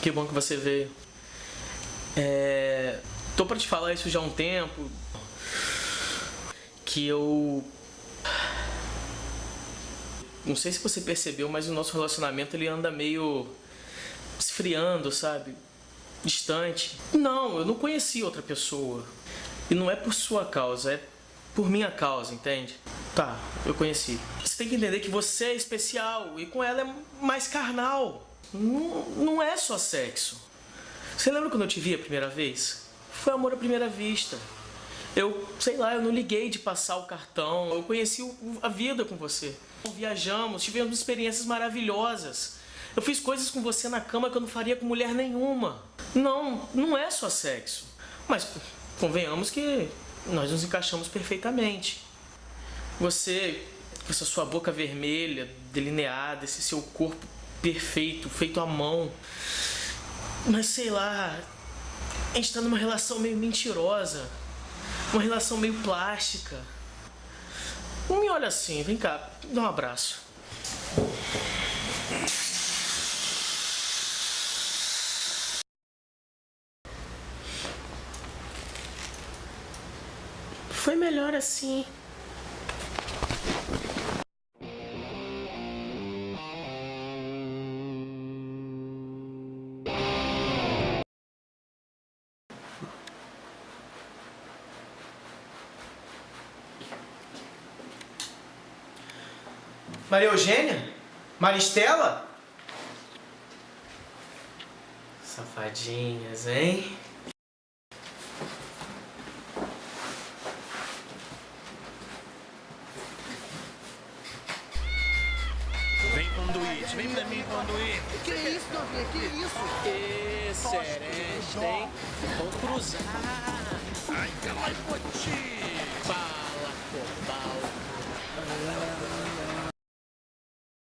Que bom que você veio. É... Tô pra te falar isso já há um tempo. Que eu... Não sei se você percebeu, mas o nosso relacionamento ele anda meio esfriando, sabe? Distante. Não, eu não conheci outra pessoa. E não é por sua causa, é por minha causa, entende? Tá, eu conheci. Você tem que entender que você é especial e com ela é mais carnal. Não, é só sexo. Você lembra quando eu te vi a primeira vez? Foi amor à primeira vista. Eu, sei lá, eu não liguei de passar o cartão. Eu conheci a vida com você. Viajamos, tivemos experiências maravilhosas. Eu fiz coisas com você na cama que eu não faria com mulher nenhuma. Não, não é só sexo. Mas convenhamos que nós nos encaixamos perfeitamente. Você, com essa sua boca vermelha, delineada, esse seu corpo perfeito, feito à mão. Mas sei lá, a gente tá numa relação meio mentirosa. Uma relação meio plástica. Não me olha assim, vem cá, dá um abraço. Foi melhor assim. Maria Eugênia? Maristela? Safadinhas, hein? Vem conduíte, vem pra mim conduíte. Que isso, Novinha? Que isso? Excelente, hein? Vamos cruzar. Ai, calma aí, poti. Pá.